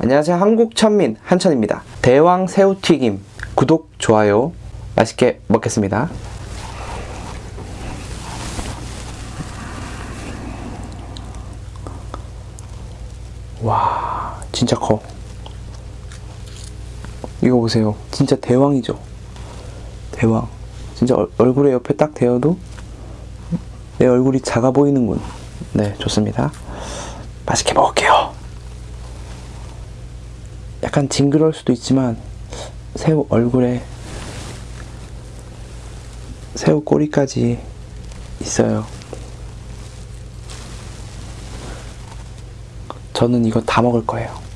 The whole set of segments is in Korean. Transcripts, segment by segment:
안녕하세요. 한국천민 한천입니다. 대왕 새우튀김 구독, 좋아요 맛있게 먹겠습니다. 와 진짜 커. 이거 보세요. 진짜 대왕이죠. 대왕. 진짜 얼, 얼굴에 옆에 딱 대어도 내 얼굴이 작아 보이는군. 네, 좋습니다. 맛있게 먹을게요. 약간 징그러울 수도 있지만 새우 얼굴에 새우 꼬리까지 있어요. 저는 이거 다 먹을 거예요.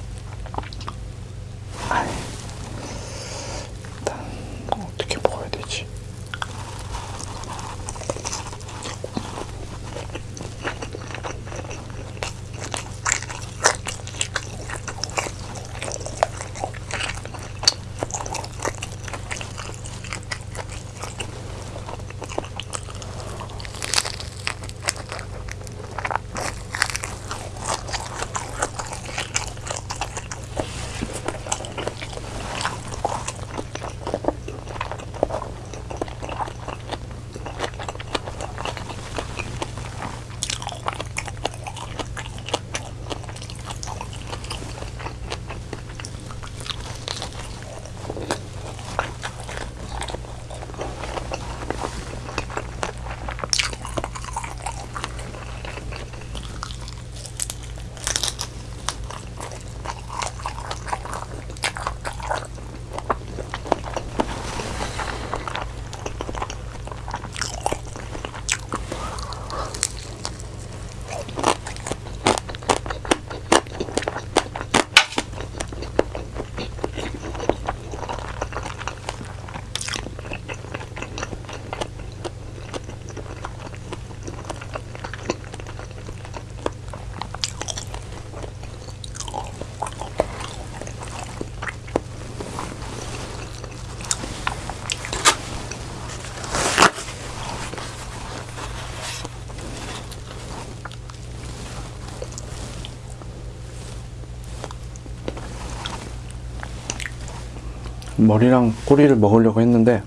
머리랑 꼬리를 먹으려고 했는데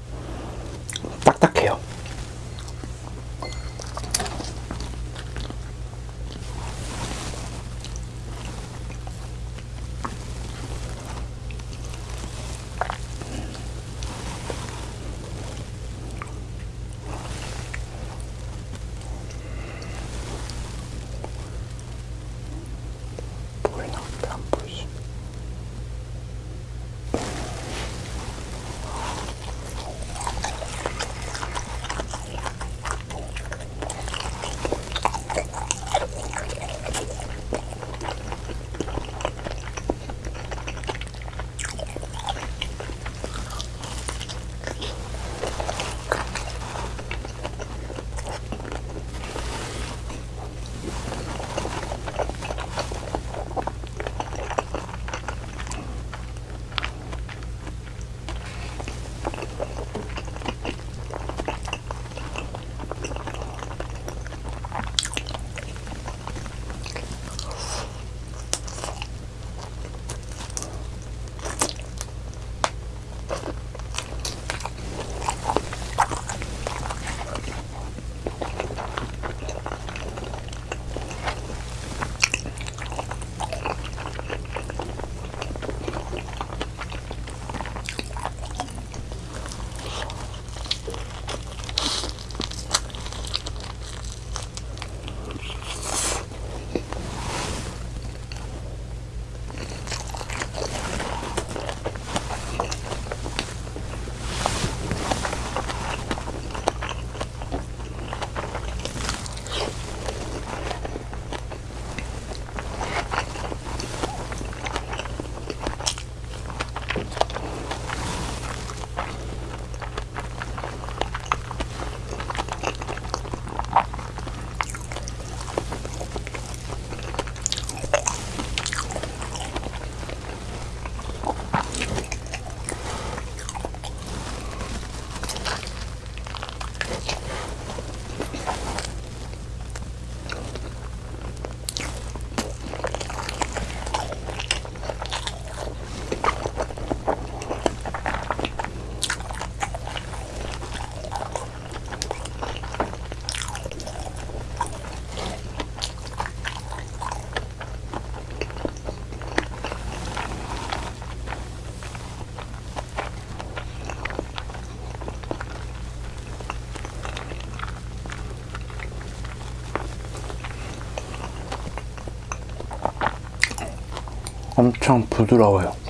엄청 부드러워요.